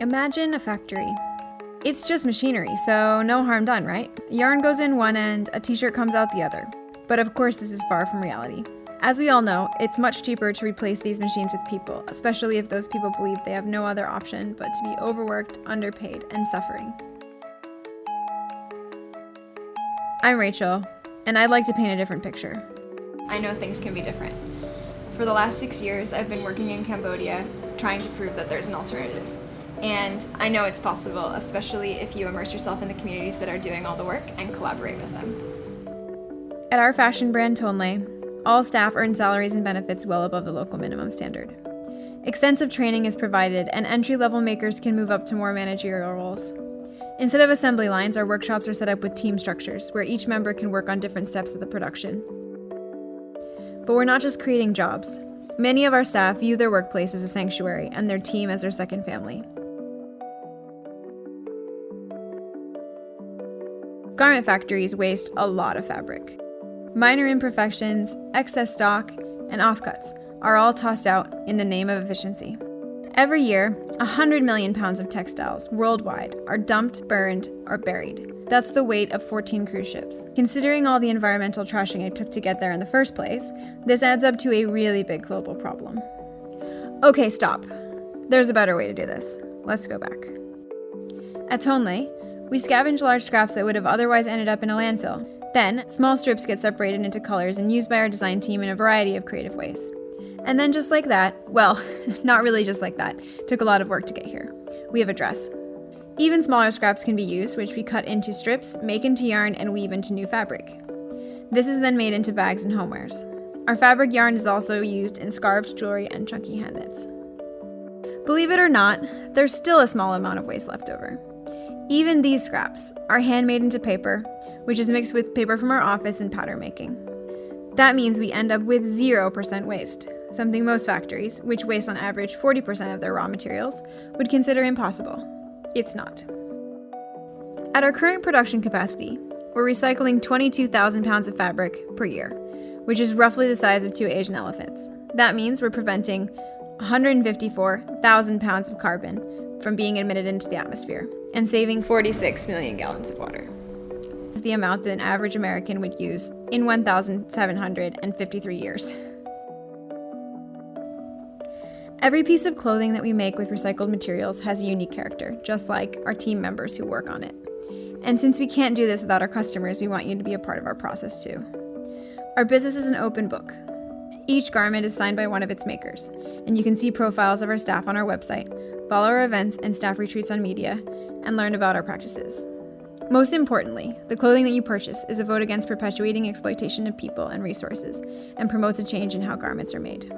Imagine a factory. It's just machinery, so no harm done, right? Yarn goes in one end, a t shirt comes out the other. But of course, this is far from reality. As we all know, it's much cheaper to replace these machines with people, especially if those people believe they have no other option but to be overworked, underpaid, and suffering. I'm Rachel, and I'd like to paint a different picture. I know things can be different. For the last six years, I've been working in Cambodia trying to prove that there's an alternative. And I know it's possible, especially if you immerse yourself in the communities that are doing all the work and collaborate with them. At our fashion brand Tonle, all staff earn salaries and benefits well above the local minimum standard. Extensive training is provided, and entry level makers can move up to more managerial roles. Instead of assembly lines, our workshops are set up with team structures where each member can work on different steps of the production. But we're not just creating jobs. Many of our staff view their workplace as a sanctuary and their team as their second family. Garment factories waste a lot of fabric. Minor imperfections, excess stock, and offcuts are all tossed out in the name of efficiency. Every year, 100 million pounds of textiles worldwide are dumped, burned, or buried. That's the weight of 14 cruise ships. Considering all the environmental trashing it took to get there in the first place, this adds up to a really big global problem. Okay, stop. There's a better way to do this. Let's go back. At Tonle, we scavenge large scraps that would have otherwise ended up in a landfill. Then, small strips get separated into colors and used by our design team in a variety of creative ways. And then, just like that, well, not really just like that, took a lot of work to get here. We have a dress. Even smaller scraps can be used, which we cut into strips, make into yarn, and weave into new fabric. This is then made into bags and homewares. Our fabric yarn is also used in scarves, jewelry, and chunky hand knits. Believe it or not, there's still a small amount of waste left over. Even these scraps are handmade into paper, which is mixed with paper from our office and pattern making. That means we end up with 0% waste, something most factories, which waste on average 40% of their raw materials, would consider impossible. It's not. At our current production capacity, we're recycling 22,000 pounds of fabric per year, which is roughly the size of two Asian elephants. That means we're preventing 154,000 pounds of carbon from being emitted into the atmosphere and saving 46 million gallons of water. Is the amount that an average American would use in 1,753 years. Every piece of clothing that we make with recycled materials has a unique character, just like our team members who work on it. And since we can't do this without our customers, we want you to be a part of our process too. Our business is an open book. Each garment is signed by one of its makers, and you can see profiles of our staff on our website, follow our events and staff retreats on media, and learn about our practices. Most importantly, the clothing that you purchase is a vote against perpetuating exploitation of people and resources and promotes a change in how garments are made.